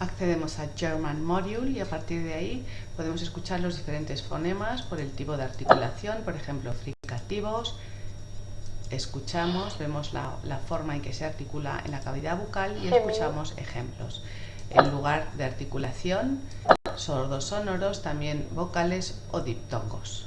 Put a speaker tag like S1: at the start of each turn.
S1: accedemos a German Module y a partir de ahí podemos escuchar los diferentes fonemas por el tipo de articulación, por ejemplo, fricativos, escuchamos, vemos la, la, forma en que se articula en la cavidad bucal y escuchamos ejemplos. En lugar de articulación, sordos sonoros, también vocales o diptongos.